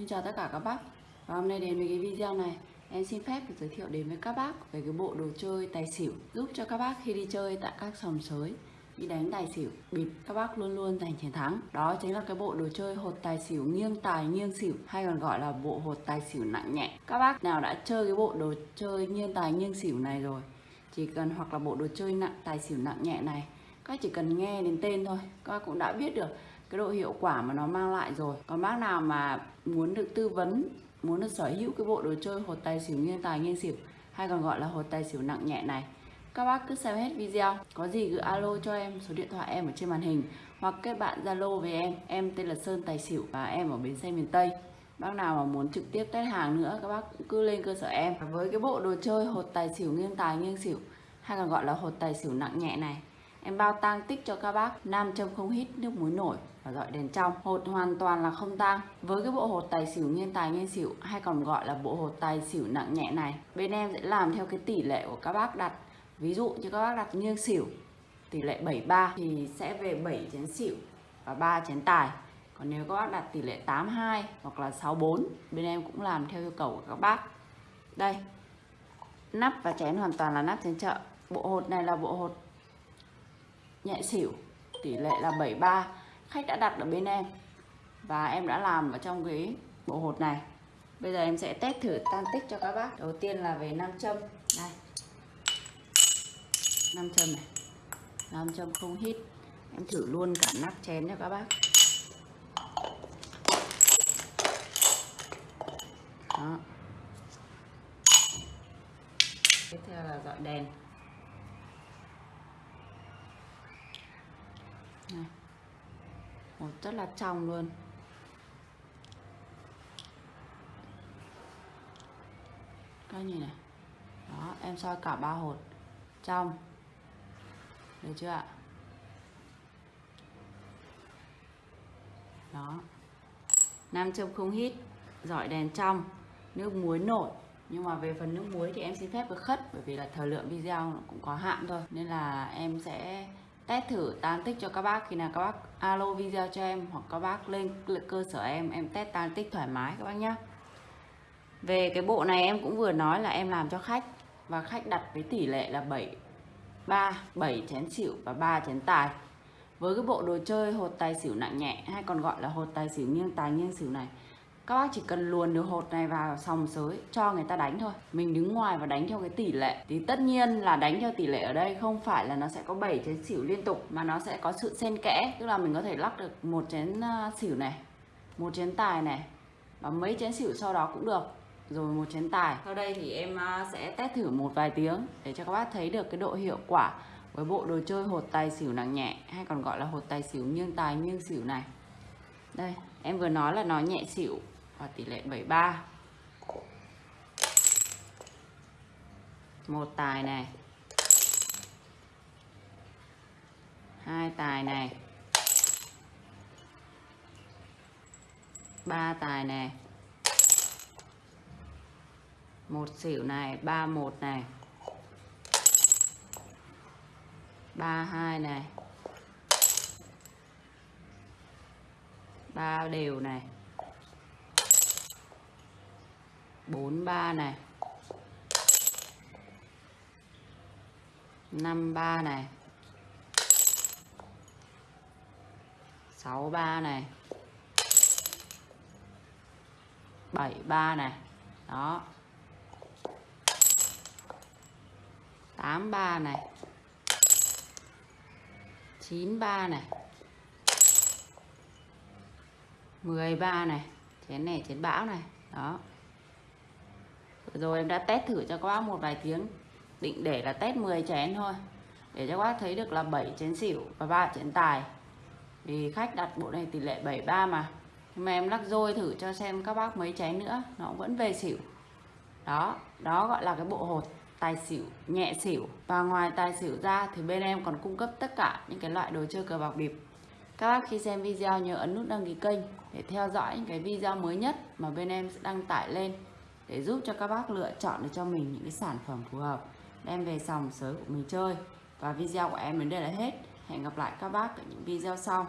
Xin chào tất cả các bác. Và hôm nay đến với cái video này. Em xin phép được giới thiệu đến với các bác về cái bộ đồ chơi tài xỉu Giúp cho các bác khi đi chơi tại các sòng sới. Đi đánh tài xỉu, bịp các bác luôn luôn giành chiến thắng. Đó chính là cái bộ đồ chơi hột tài xỉu nghiêng tài nghiêng xỉu Hay còn gọi là bộ hột tài xỉu nặng nhẹ. Các bác nào đã chơi cái bộ đồ chơi nghiêng tài nghiêng xỉu này rồi Chỉ cần hoặc là bộ đồ chơi nặng tài xỉu nặng nhẹ này Các chỉ cần nghe đến tên thôi Các bác cũng đã biết được cái độ hiệu quả mà nó mang lại rồi. Còn bác nào mà muốn được tư vấn, muốn được sở hữu cái bộ đồ chơi hột tài xỉu nghiêng tài nghiêng xỉu, hay còn gọi là hột tài xỉu nặng nhẹ này, các bác cứ xem hết video. Có gì cứ alo cho em, số điện thoại em ở trên màn hình, hoặc kết bạn zalo với em. Em tên là sơn tài xỉu và em ở bến xe miền tây. Bác nào mà muốn trực tiếp test hàng nữa, các bác cũng cứ lên cơ sở em. Với cái bộ đồ chơi hột tài xỉu nghiêng tài nghiêng xỉu, hay còn gọi là hột tài xỉu nặng nhẹ này Em bao tang tích cho các bác, nam châm không hít nước muối nổi và dọi đèn trong. Hột hoàn toàn là không tang. Với cái bộ hột tài xỉu nghiên tài nghiên xỉu, hay còn gọi là bộ hột tài xỉu nặng nhẹ này, Bên em sẽ làm theo cái tỷ lệ của các bác đặt. Ví dụ như các bác đặt nghiêng xỉu, tỷ lệ 73 thì sẽ về 7 chén xỉu và 3 chén tài. Còn nếu các bác đặt tỷ lệ 82 hoặc là 64 bên em cũng làm theo yêu cầu của các bác. Đây, nắp và chén hoàn toàn là nắp chén chợ. Bộ hột này là bộ hột nhẹ xỉu, tỷ lệ là 73 khách đã đặt ở bên em. Và em đã làm ở trong cái bộ hột này. Bây giờ em sẽ test thử tan tích cho các bác. Đầu tiên là về nam châm. Đây. Nam châm này. Nam châm không hít. Em thử luôn cả nắp chén cho các bác. Đó. Tiếp theo là dọi đèn. Này. Một rất là trong luôn. Các nhìn này? Đó, em soi cả ba hột. Trong. Được chưa ạ? Đó. Nam châm không hít, giỏi đèn trong, nước muối nổi. Nhưng mà về phần nước muối thì em xin phép được khất, bởi vì là thời lượng video nó cũng có hạn thôi. Nên là em sẽ test thử tán tích cho các bác. Khi nào các bác alo video cho em hoặc các bác lên cơ sở em em test tán tích thoải mái các bác nhé về cái bộ này em cũng vừa nói là em làm cho khách và khách đặt với tỷ lệ là 7 3 7 chén xỉu và 3 chén tài. Với cái bộ đồ chơi hột tài xỉu nặng nhẹ hay còn gọi là hột tài xỉu nghiêng tài nghiêng xỉu này các bác chỉ cần luồn được hột này vào sòng sới, cho người ta đánh thôi. Mình đứng ngoài và đánh theo cái tỷ lệ. Thì tất nhiên là đánh theo tỷ lệ ở đây không phải là nó sẽ có 7 chén xỉu liên tục, mà nó sẽ có sự xen kẽ. Tức là mình có thể lắc được một chén à, xỉu này, một chén tài này, và mấy chén xỉu sau đó cũng được. Rồi một chén tài. Sau đây thì em à, sẽ test thử một vài tiếng để cho các bác thấy được cái độ hiệu quả với bộ đồ chơi hột tài xỉu nặng nhẹ, hay còn gọi là hột tài xỉu nghiêng tài nghiêng xỉu này. Đây, em vừa nói là nó nhẹ xỉu và tỷ lệ 73 một tài này. Hai tài này. Ba tài này. Một xỉu này, ba một này. Ba hai này. Ba đều này. 43 này. 53 này. 63 này. 73 này. Đó. 83 này. 93 này. 13 này. Chén này chén bão này. Đó rồi em đã test thử cho các bác một vài tiếng. Định để là test 10 chén thôi. Để cho các bác thấy được là 7 chén xỉu và 3 chén tài. Vì khách đặt bộ này tỷ lệ 73 mà. Nhưng mà em lắc rôi thử cho xem các bác mấy chén nữa, nó vẫn về xỉu. Đó đó gọi là cái bộ hột tài xỉu, nhẹ xỉu. Và ngoài tài xỉu ra thì bên em còn cung cấp tất cả những cái loại đồ chơi cờ bạc bịp. Các bác khi xem video nhớ ấn nút đăng ký kênh để theo dõi những cái video mới nhất mà bên em sẽ đăng tải lên để giúp cho các bác lựa chọn được cho mình những cái sản phẩm phù hợp. Đem về sòng sới của mình chơi. Và video của em đến đây là hết. Hẹn gặp lại các bác ở những video sau.